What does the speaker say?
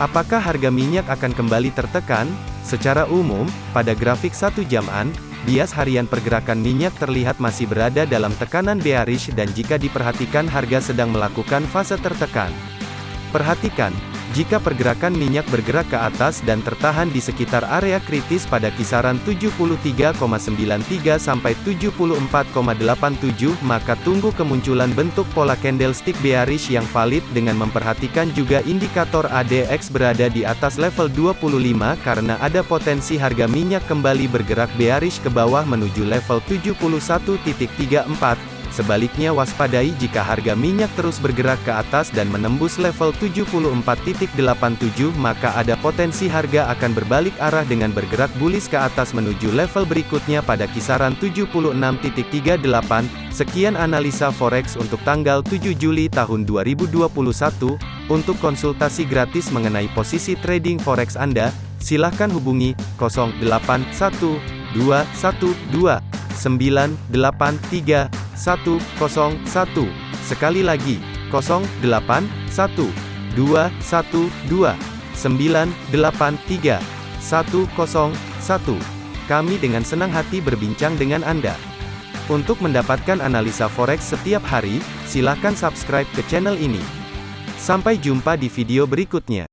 Apakah harga minyak akan kembali tertekan? Secara umum, pada grafik satu jaman, bias harian pergerakan minyak terlihat masih berada dalam tekanan bearish dan jika diperhatikan harga sedang melakukan fase tertekan. Perhatikan, jika pergerakan minyak bergerak ke atas dan tertahan di sekitar area kritis pada kisaran 73,93 sampai 74,87, maka tunggu kemunculan bentuk pola candlestick bearish yang valid dengan memperhatikan juga indikator ADX berada di atas level 25 karena ada potensi harga minyak kembali bergerak bearish ke bawah menuju level 71.34. Sebaliknya waspadai jika harga minyak terus bergerak ke atas dan menembus level 74.87 maka ada potensi harga akan berbalik arah dengan bergerak bullish ke atas menuju level berikutnya pada kisaran 76.38. Sekian analisa forex untuk tanggal 7 Juli tahun 2021. Untuk konsultasi gratis mengenai posisi trading forex Anda, silakan hubungi 081212 983 101. Sekali lagi, 081 212 983 101. Kami dengan senang hati berbincang dengan Anda. Untuk mendapatkan analisa forex setiap hari, silakan subscribe ke channel ini. Sampai jumpa di video berikutnya.